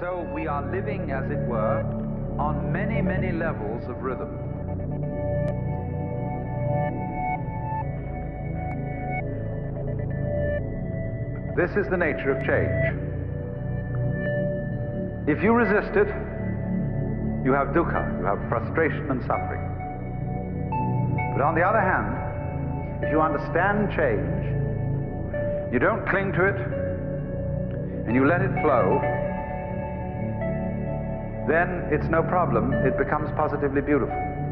So we are living, as it were, on many, many levels of rhythm. This is the nature of change. If you resist it, you have dukkha, you have frustration and suffering. But on the other hand, if you understand change, you don't cling to it, and you let it flow, then it's no problem. It becomes positively beautiful.